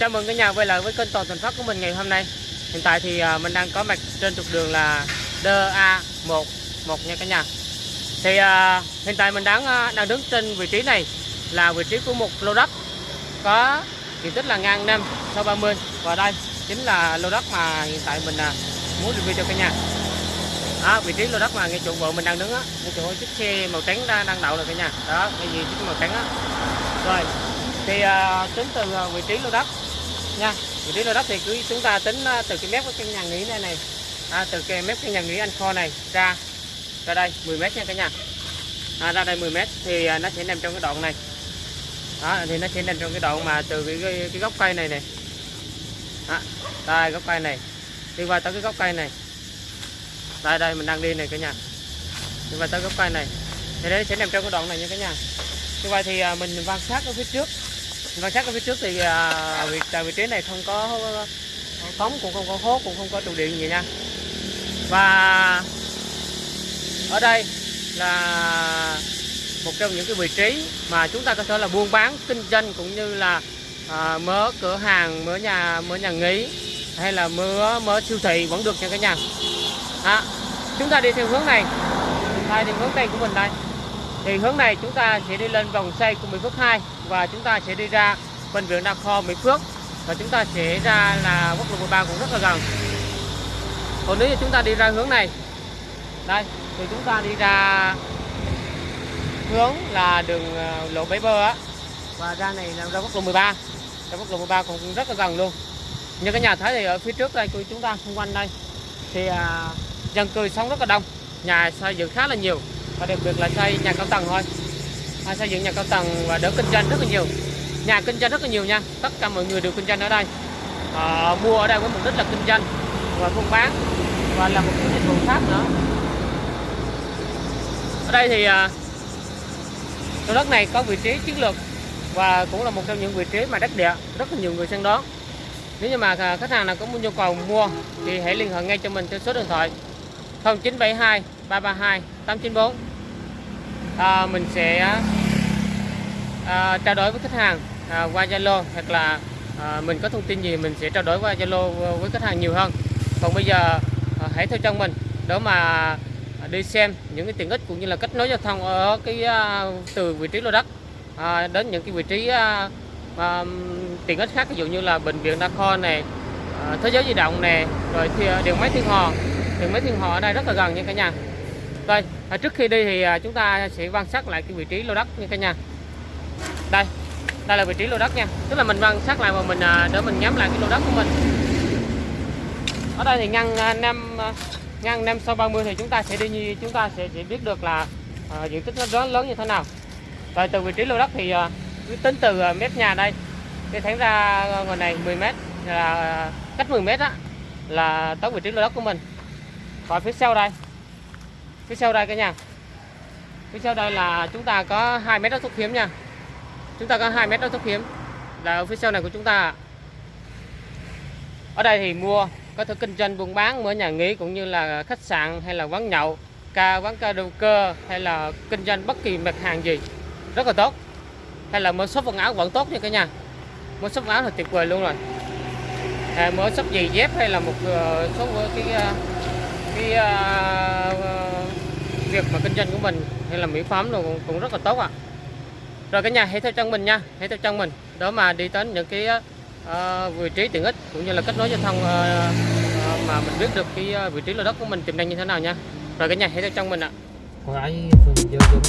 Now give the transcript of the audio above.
chào mừng cả nhà quay lại với kênh Toàn Thành Phát của mình ngày hôm nay. Hiện tại thì à, mình đang có mặt trên trục đường là DA1 một nha cả nhà. Thì uh, hiện tại mình đang à, đang đứng trên vị trí này là vị trí của một lô đất có diện tích là ngang năm sau 30 và đây chính là lô đất mà hiện tại mình muốn review cho cả nhà. Đó, vị trí lô đất mà ngay chỗ vợ mình đang đứng á, ngay chỗ chiếc xe màu trắng đang đang đậu rồi cả nhà. Đó, cái gì chiếc màu trắng á. Rồi, thì uh, tính từ vị trí lô đất nha. Vị trí lô đất thì cứ chúng ta tính à, từ cái mép của căn nhà nghỉ này này. À, từ cái mép căn nhà nghỉ anh kho này ra ra đây 10 mét nha cả nhà. À, ra đây 10 mét thì à, nó sẽ nằm trong cái đoạn này. Đó thì nó sẽ nằm trong cái đoạn mà từ cái cái, cái gốc cây này này. Đó, đây gốc cây này. Đi qua tới cái gốc cây này. Đây đây mình đang đi này cả nhà. Đi qua tới gốc cây này. Thì đấy sẽ nằm trong cái đoạn này nha cả nhà. Như vậy thì à, mình quan sát ở phía trước quan sát ở phía trước thì à, vị, tại vị trí này không có cống cũng không có hố cũng không có trụ điện gì nha. Và ở đây là một trong những cái vị trí mà chúng ta có thể là buôn bán kinh doanh cũng như là à, mở cửa hàng mở nhà mở nhà nghỉ hay là mở mở siêu thị vẫn được nha cả nhà. À, chúng ta đi theo hướng này. Đây thì hướng tây của mình đây thì hướng này chúng ta sẽ đi lên vòng xoay của Mỹ Phước 2 và chúng ta sẽ đi ra bệnh viện đa kho Mỹ Phước và chúng ta sẽ ra là quốc lộ 13 cũng rất là gần. Còn nếu như chúng ta đi ra hướng này đây thì chúng ta đi ra hướng là đường ờ, lộ Bãi Bơ á. Và ra này là ra quốc lộ 13 ra quốc lộ 13 cũng rất là gần luôn. Như cái nhà thấy thì ở phía trước đây của chúng ta xung quanh đây. Thì à, dân cư sống rất là đông nhà xây dựng khá là nhiều và đặc biệt là xây nhà cao tầng thôi. À, xây dựng nhà cao tầng và đỡ kinh doanh rất là nhiều. Nhà kinh doanh rất là nhiều nha. Tất cả mọi người đều kinh doanh ở đây. À, mua ở đây với mục đích là kinh doanh và buôn bán và là một cái dịch vụ khác nữa. Ở đây thì à, lô đất này có vị trí chiến lược và cũng là một trong những vị trí mà đất địa. Rất là nhiều người săn đón nếu như mà khách hàng nào có nhu cầu mua thì hãy liên hệ ngay cho mình theo số điện thoại 0972 332 894 à, mình sẽ à, trao đổi với khách hàng à, qua Zalo hoặc là à, mình có thông tin gì mình sẽ trao đổi qua Zalo với khách hàng nhiều hơn. Còn bây giờ à, hãy theo chân mình. Để mà đi xem những cái tiện ích cũng như là kết nối giao thông ở cái à, từ vị trí lô đất à, đến những cái vị trí à, à, tiện ích khác ví dụ như là bệnh viện đa khoa này à, thế giới di động này rồi thì à, điện máy thiên hòa điện máy thiên hòa ở đây rất là gần nha cả nhà đây à, trước khi đi thì à, chúng ta sẽ quan sát lại cái vị trí lô đất nha cả nhà. Đây đây là vị trí lô đất nha. Tức là mình quan sát lại và mình à, để mình nhắm lại cái lô đất của mình. Ở đây thì ngăn à, năm ngăn năm sau 30 thì chúng ta sẽ đi như chúng ta sẽ sẽ biết được là à, diện tích nó lớn lớn như thế nào. Rồi từ vị trí lô đất thì à, tính từ à, mép nhà đây. Đi thẳng ra ngoài này 10 mét là cách 10 mét á là tới vị trí lô đất của mình. Còn phía sau đây phía sau đây cả nhà. Phía sau đây là chúng ta có 2 mét đất thuốc hiếm nha. Chúng ta có 2 mét đất thuốc hiếm. Là ở phía sau này của chúng ta. Ở đây thì mua có thể kinh doanh buôn bán mở nhà nghỉ cũng như là khách sạn hay là quán nhậu ca quán karaoke hay là kinh doanh bất kỳ mặt hàng gì. Rất là tốt. Hay là mua shop quần áo vẫn tốt nha cả nhà. Mua shop áo là tuyệt vời luôn rồi. À, mua shop giày dép hay là một uh, số cái uh, cái uh, việc mà kinh doanh của mình hay là mỹ phẩm rồi cũng, cũng rất là tốt ạ. À. rồi cả nhà hãy theo chân mình nha hãy theo chân mình. Đó mà đi đến những cái uh, vị trí tiện ích cũng như là kết nối giao thông uh, uh, mà mình biết được cái vị trí lô đất của mình tiềm năng như thế nào nha. Rồi cả nhà hãy theo chân mình ạ. Hỏi phường vô vô